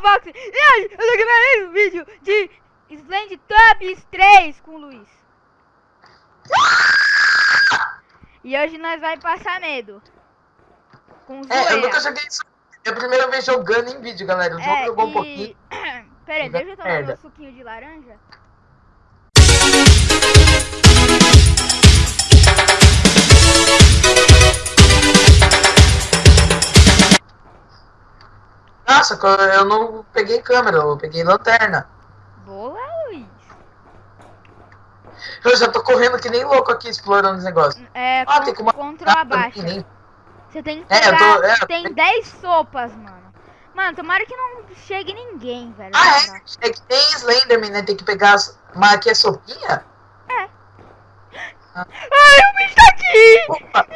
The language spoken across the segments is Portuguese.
Fox. E hoje eu tô mais um vídeo de Sland Tops 3 com o Luiz. E hoje nós vai passar medo. Com É, eu zoeira. nunca joguei isso. É a primeira vez jogando em vídeo, galera. O jogo jogou um pouquinho. Pera aí, deixa eu tomar Merda. meu suquinho de laranja. Nossa, eu não peguei câmera, eu peguei lanterna. Boa, Luiz. Eu já tô correndo que nem louco aqui explorando os negócios. É, Ah, tem como- control abaixo. Que nem- Você tem que É, pegar. tô- é, tem tenho- 10 sopas, mano. Mano, tomara que não chegue ninguém, velho. Ah, é? É que tem Slenderman, né? Tem que pegar as. Mas aqui é sopinha? Ai, o bicho tá aqui! Opa!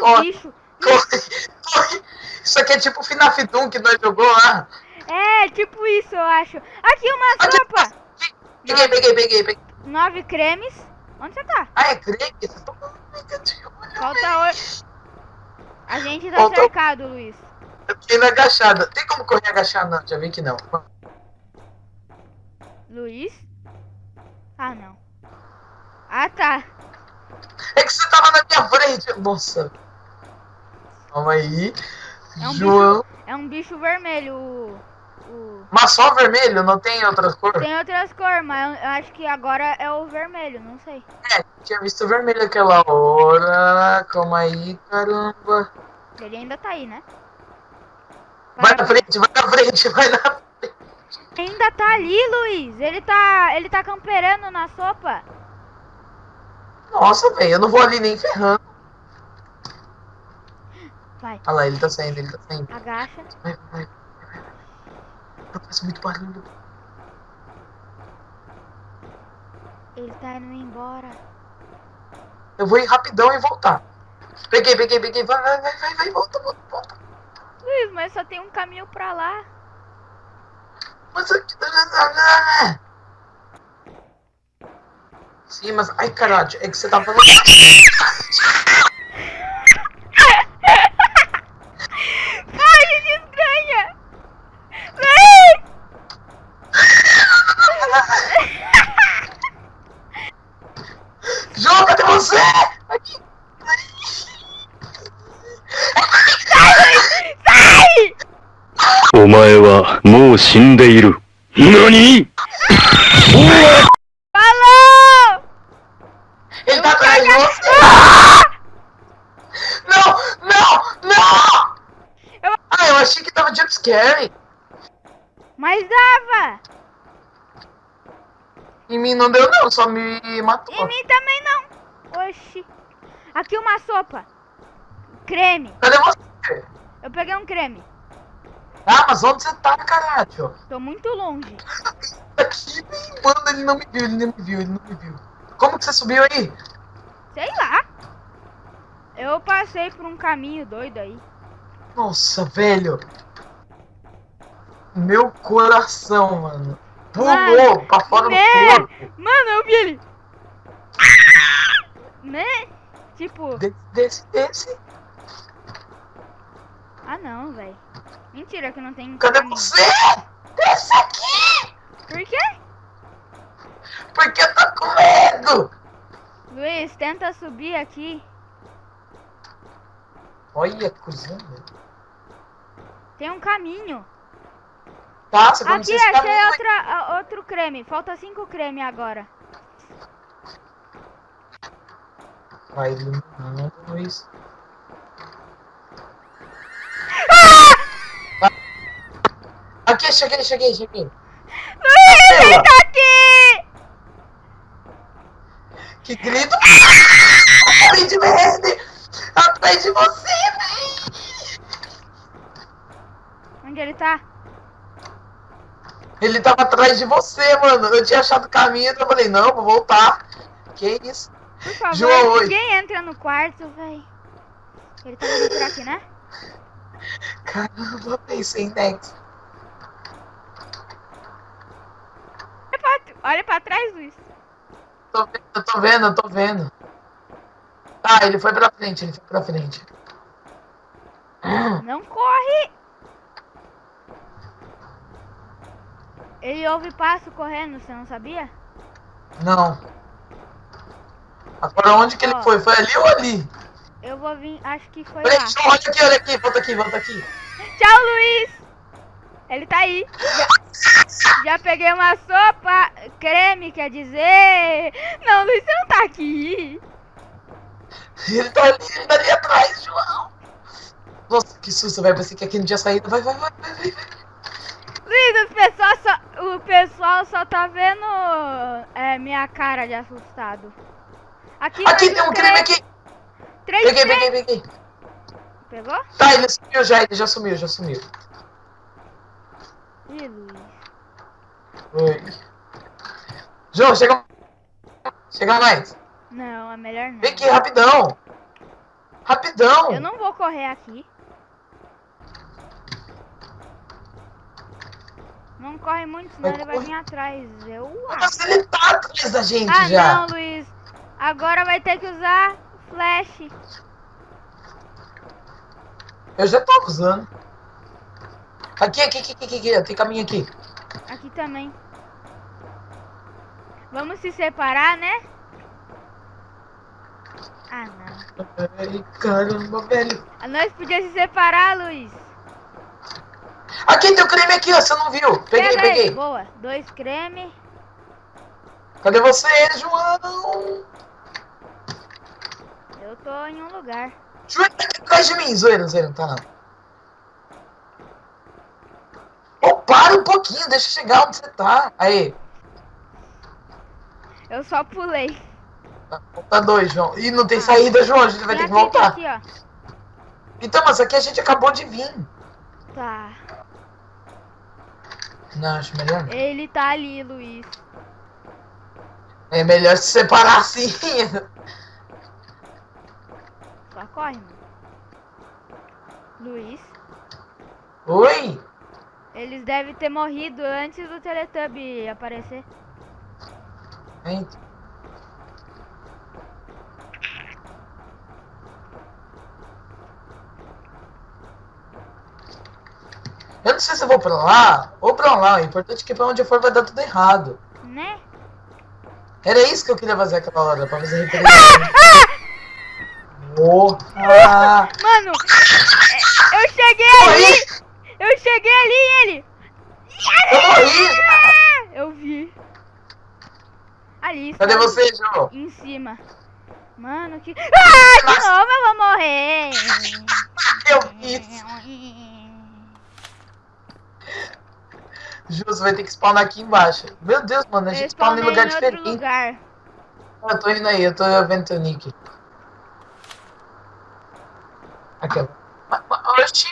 Vários Corre. bichos. Corre, corre. Isso aqui é tipo o FNAF Doom que nós jogou lá. É, tipo isso, eu acho. Aqui uma Aqui. sopa! Peguei, peguei, peguei, peguei. Nove cremes. Onde você tá? Ah, é? Vocês estão Falta oito. A gente tá Faltou- cercado, Luiz. Eu fiquei na agachada. Tem como correr agachado? Não, já vi que não. Luiz? Ah, não. Ah, tá. É que você tava na minha frente. Nossa. Calma aí. É um João. É um bicho vermelho. O... o- Mas só vermelho, não tem outras cores? Tem outras cores, mas eu acho que agora é o vermelho, não sei. É, tinha visto vermelho aquela hora. Calma aí, caramba. Ele ainda tá aí, né? Vai na frente, vai na frente, vai na frente. Ainda tá ali, Luiz. Ele tá. Ele tá camperando na sopa. Nossa, velho, eu não vou ali nem ferrando. Vai, Olha lá, ele tá saindo, ele tá saindo. agacha. Vai, vai, vai. Não faz muito barulho. Ele tá indo embora. Eu vou ir rapidão e voltar. Peguei, peguei, peguei. Vai, vai, vai, vai, vai, volta, volta, volta. Luiz, mas só tem um caminho pra lá. Mas aqui. Sim, mas. Ai, caralho, é que você tá falando. Ai, que desgranha! Luiz! João, cadê você? Aqui. Sai! お前はもう死んでいる。何 Falou! Ele tá atrás de você. Não, não, não! Eu- Ah, eu achei que tava jumpscare. Mas dava! Em mim não deu, não, só me matou. Em mim também não! Oxi! Aqui uma sopa. Creme. Cadê você? Eu peguei um creme. Ah, mas onde você tá, caralho? Tô muito longe. Aqui, mano, ele não me viu, ele não me viu, ele não me viu. Como que você subiu aí? Sei lá. Eu passei por um caminho doido aí. Nossa, velho. Meu coração, mano. Pulou Mano, pra fora né? do corpo. Mano, eu vi ele. Né? Tipo, Desse, desse, desse. Ah não, velho. Mentira que não tem Cadê caminho. você? Desce aqui! Por quê? Porque eu tô com medo! Luiz, tenta subir aqui. Olha, cozinha. Tem um caminho. Tá, você Aqui, esse achei outra, a- outro creme. Falta cinco creme agora. Vai Luiz. Aqui, cheguei, cheguei, cheguei. Luiz, ele tá aqui! Que grito! Luigi, vem! Atrás de você, vem! Onde ele tá? Ele tava atrás de você, mano. Eu tinha achado o caminho, então eu falei, não, vou voltar. Que isso? Por favor, João, oi. ninguém entra no quarto, véi. Ele tá vindo por aqui, né? Caramba, pensei next. Olha pra, olha pra trás, Luiz. Tô vendo, eu tô vendo, eu tô vendo. Tá, ele foi pra frente, ele foi pra frente. Não corre! Ele ouve passo correndo, você não sabia? Não. Agora onde que ele Ó. foi? Foi ali ou ali? Eu vou vir, acho que foi Peraí, lá. Olha aqui, olha aqui, volta aqui, volta aqui. Tchau, Luiz! Ele tá aí. Já, peguei uma sopa, creme, quer dizer. Não, Luiz, você não tá aqui. Ele tá ali, ele tá ali atrás, João. Nossa, que susto, vai pensei que aqui não tinha saída. Vai, vai, vai, vai, vai. Luiz, o pessoal só, o pessoal só tá vendo é, minha cara de assustado. Aqui, Aqui tem um três- creme aqui. Três Peguei, creme. peguei, peguei. Pegou? Tá, ele sumiu já, ele já sumiu, já sumiu. Ih, Luiz. Oi. João, chega. Chega mais. Não, é melhor não. Vem aqui, rapidão. Rapidão. Eu não vou correr aqui. Não corre muito, senão ele vai vir atrás. Eu acho. Nossa, ele tá atrás da gente Ah, já. não, Luiz. Agora vai ter que usar flash. Eu já tava usando. Aqui, aqui, aqui, aqui, aqui, tem caminho aqui. Aqui também. Vamos se separar, né? Ah, não. Ai, caramba, velho. Nós podíamos se separar, Luiz. Aqui tem o creme aqui, ó, você não viu. Peguei, Pega peguei. Boa. Dois creme. Cadê você, João? Eu tô em um lugar. João tá aqui atrás de mim, zoeira, zoeira, não tá não. Para um pouquinho, deixa eu chegar onde você tá. Aí, Eu só pulei. tá, tá dois, João. Ih, não tem saída, João, a gente vai Tem ter que voltar. aqui, ó. Então, mas aqui a gente acabou de vir. Tá. Não, acho melhor. Ele tá ali, Luiz. É melhor se separar assim. Só corre, mano. Luiz. Oi? Eles devem ter morrido antes do Teletubby aparecer. Hein? Eu não sei se eu vou pra lá ou pra lá. O importante é que pra onde eu for vai dar tudo errado. Né? Era isso que eu queria fazer aquela hora, pra fazer referência. Porra! Mano, é, eu cheguei ali! Eu cheguei ali ele! Eu morri! eu vi. Ali, Cadê sabe? você, João? Em cima. Mano, que. Ah, de novo eu vou morrer! Eu fiz! Ju, você vai ter que spawnar aqui embaixo. Meu Deus, mano, a gente spawna em lugar em diferente. lugar. Eu tô indo aí, eu tô vendo teu nick. Aqui, ó. Oxi!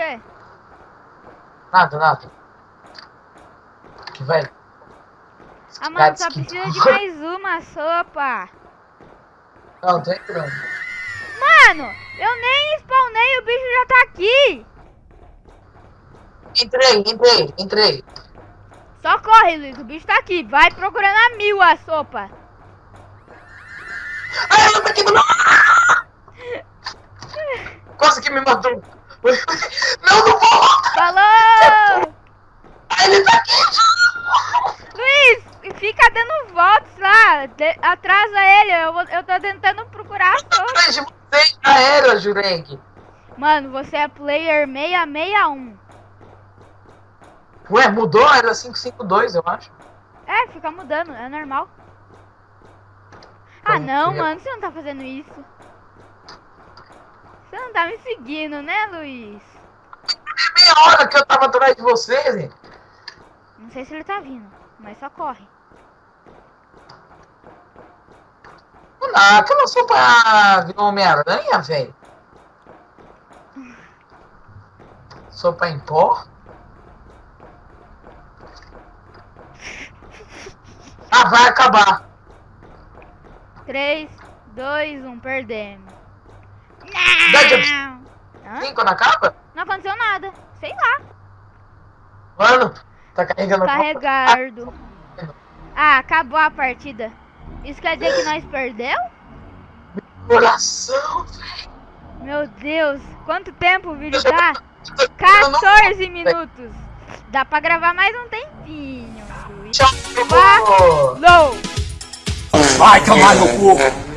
Quê? Nada, nada. Aqui, vai. Ah, mano, só Gatsky. precisa de mais uma sopa. Não, tô entrando. Mano, eu nem spawnei, o bicho já tá aqui. Entrei, entrei, entrei. Só corre, Luiz, o bicho tá aqui. Vai procurando a mil a sopa. Ai, ela tá aqui do meu... Quase que me matou. Não, não vou! Falou! Ele tá aqui! Luiz, fica dando voltas lá. de- atrasa ele, eu, vou- eu tô tentando procurar a sopa. Atrás de você já era, Jurek. Mano, você é player 661. Ué, mudou? Era 552, eu acho. É, fica mudando, é normal. Ah não, eu- mano, você não tá fazendo isso. Não tá me seguindo, né, Luiz? Meia hora que eu tava atrás de você, Zé. Não sei se ele tá vindo, mas só corre. Ah, aquela sopa virou Homem-Aranha, velho. Sopa em pó? Ah, vai acabar. 3, 2, 1, perdemos. Dá Não! Hã? Sim, quando acaba? Não aconteceu nada. Sei lá. Mano, tá carregando Carregado. Ah, acabou a partida. Isso quer dizer que nós perdeu? Coração, velho. Meu Deus, quanto tempo o vídeo tá? 14 minutos. Dá pra gravar mais um tempinho. Tchau. Falou! Vai tomar no cu!